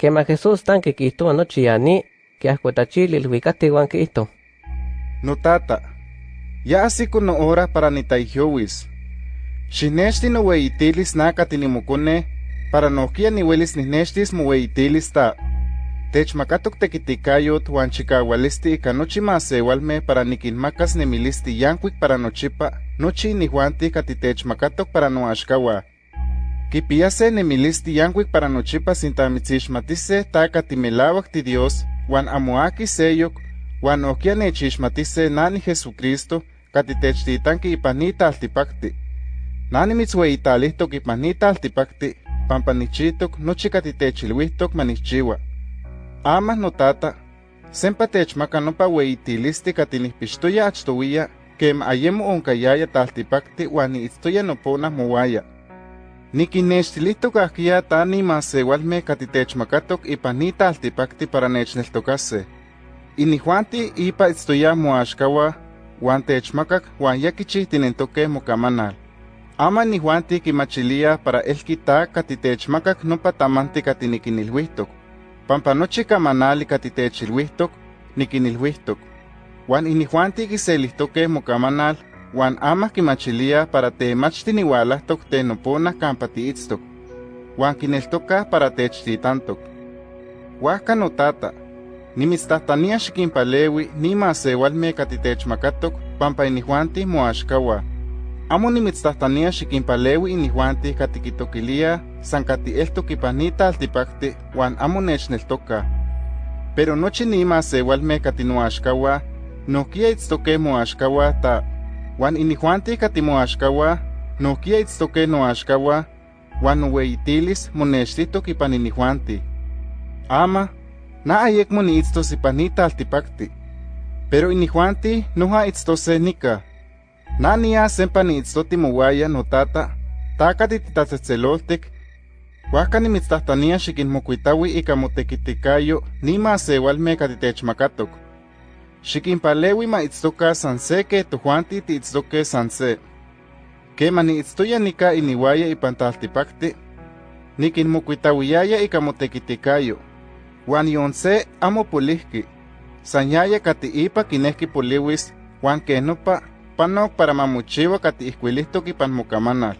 Quema Jesús tan que quisto anoche yani, que ascuetachil el huicate guan quisto. No tata, ya así con hora para ni taijowis. Xinexti no weitilis naka tinimukune, para no kia ni welis ni nextis mo weitilis ta. Techmakatok tekitikayot wan chikawalisti ika nochi masewalme para nikinmakas nemilisti yankuik para nochipa, nochi inihuanti katitechmakatok para noaxkawa. Kipiase nemilisti yankuik para nochipa sintamitzixmatise ta katimelawak ti Dios, wan amoaki seyok, wan okia nechixmatise nani Jesucristo, katitechtitanki ipanita altipakti. Nani mitzweitalihtok ipanita altipakti, pampanichitok nochi katitechilwihtok manichiwa. Ama notata, sempa techmaka nopa weitilisti katinihpixtoya kem ayemo onkayaya taltipakti wan niitztoya nopona mowaya. Nikinextilihtok ahkia tani masewalme katitechmakatok ipan ni taltipakti para nechneltokase. Inihuanti ipa itztoya moaxkawa, wan techmakak wan ya kichihtinentoke mokamanal. Ama nihuanti kimachilia para elkita katitechmakak nopa tamanti katinikinilhuihtok. Pampa nochi kamanali katitechilhuihtok, nikinilhuihtok. Wan inihuanti kiselihtoke mokamanal, wan ama kimachilia para temachtiniualahtok tenopona kampa tiitztok. Wan kineltoka para techtitantok. Huajka notata, nimitztahtania xikinpalewi nima sewalme katitechmakatok pampa inihuanti moaxkawa. Amo nimitztahtania xikinpalewi inihuanti katikitokilia san katieltok ipan ni taltipakti wan amo nechneltoka. Pero nochi nima sewalme katinoaxkawa, nohkia itztoke moaxkawa ta wan inihuanti katimoaxkawa, nohkia itztoke noaxkawa, wan noweitilis monextitok ipan inihuanti. Ama, na ayekmo niitztos ipan ni taltipakti, pero inihuanti noja itztose nika. Na nia sempa niitztoti mowaya notata, takati titatzetzeloltik, huajka nimitztahtania xikinmokuitawi ika motekitikayo nima sewalme katitechmakatok. Xikinpalewi ma itztoka san se ke tojuanti tiitztoke san se. Kema niitztoya nika iniwaya ipan taltipakti, nikinmokuitawiyaya ika motekitikayo, wan yon se amo polihki, san yaya kati ipa kinehki poliwis, wan kenopa panok para mamochiwa kati ihkuilihtok ipan mokamanal.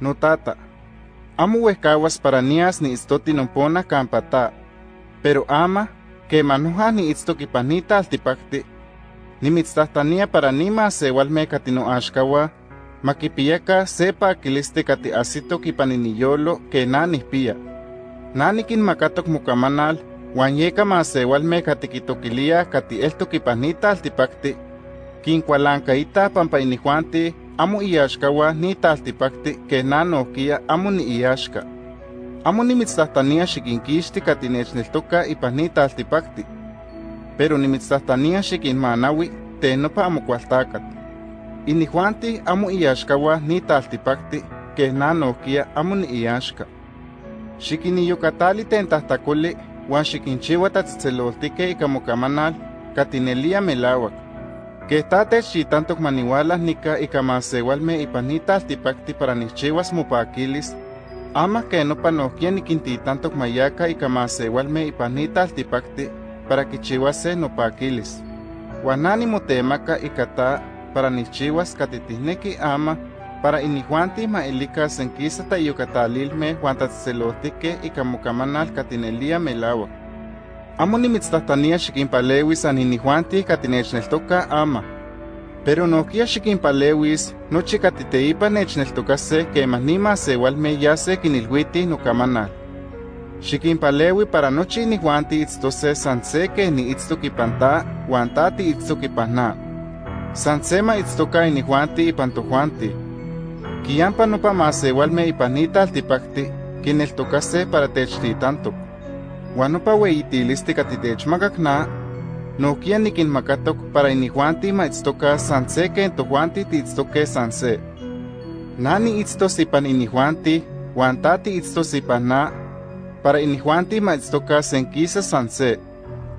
Notata, amo para nias niitztoti nompona kampa ta, pero ama, niitztok ipan ni taltipakti, nimitztahtania para nima sewalme kati noaxkawa, makipiyaka se pakilisti kati asitok ipan iniyolo ke na nihpia. Na nikinmakatok mokamanal, wan yeka masewalme kati kitokilia kati eltok ipan ni taltipakti, kinkualankaita pampa inihuanti amo iaxkawa ni taltipakti ke na nohkia amo ni iaxka. Amo nimitztahtania xikinkixti kati nechneltoka ipan ni taltipakti, pero nimitztahtania xikinmanawi tenopa amo kualtakat. Inihuanti amo iaxkawa ni taltipakti ke na nohkia amo ni iaxka. Xikiniyokatali tentahtakoli wan xikinchiwa tatzitzeloltike ika mokamanal katinelia melawak. Que tate xitantok maniwala nika ika masewalme ipan ni taltipakti para nixchiwas mopakilis, ama que nopa nohkia nikintitantok mayaka ika masewalme ipan ni taltipakti para kichiwase nopakilis. Wan na nimotemaka ika ta para nixchiwas katitihneki ama para inihuanti maelika senkisa tayokatalilme wan tatzitzeloltike ika mokamanal katinelia melawak. Amo nimitztahtania xikinpalewis an inihuanti katinechneltoka ama. Pero nohkia xikinpalewis nochi katiteipa nechneltokase kema nima sewalme yase kinilhuiti nokamanal. Xikinpalewi para nochi inihuanti itztose san se ke niitztok ipan ta wan ta tiitztok ipan na. San se ma itztoka inihuanti ipan tojuanti. Kiyampa nopa masewalme ipan ni taltipakti kineltokase para techtitantok. Wan nopa weitilisti katitechmakak na, nohkia nikinmakatok para inihuanti ma itztoka san se ken tojuanti tiitztoke san se. Na niitztos ipan inihuanti, wan ta tiitztos ipan na, para inihuanti ma itztoka senkisa san se.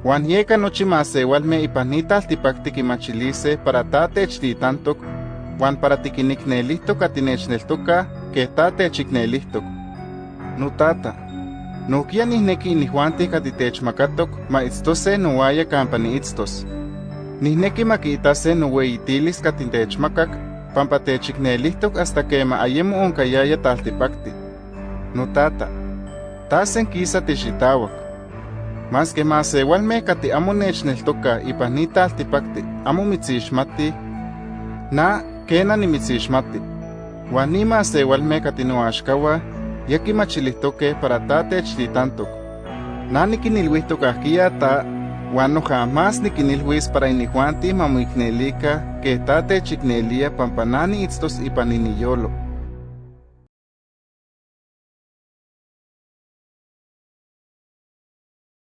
Wan yeka nochi masewalme ipan ni taltipakti kimachilise para ta techtitantok, wan para tikiniknelihtok atinechneltoka ke ta techiknelihtok. Nokia nihneki inihuanti katitechmakatok ma itztose nowaya kampa niitztos. Nihneki makiitase noweitilis katintechmakak pampa techiknelihtok hasta kema ayemo onkayaya taltipakti. Notata, tasen kisa tixitawak. Mas que masewalme kati amo nechneltoka ipan ni taltipakti amo mitzixmati, na kena nimitzixmati. Wan ni masewalme kati noaxkawa yaki machilihtoke para ta techtitantok. Na nikinilwihtok ahkia ta Wan no jamás nikinilhuis para inihuanti mamoiknelika que ta techiknelia pampanani itztos ipan iniyolo.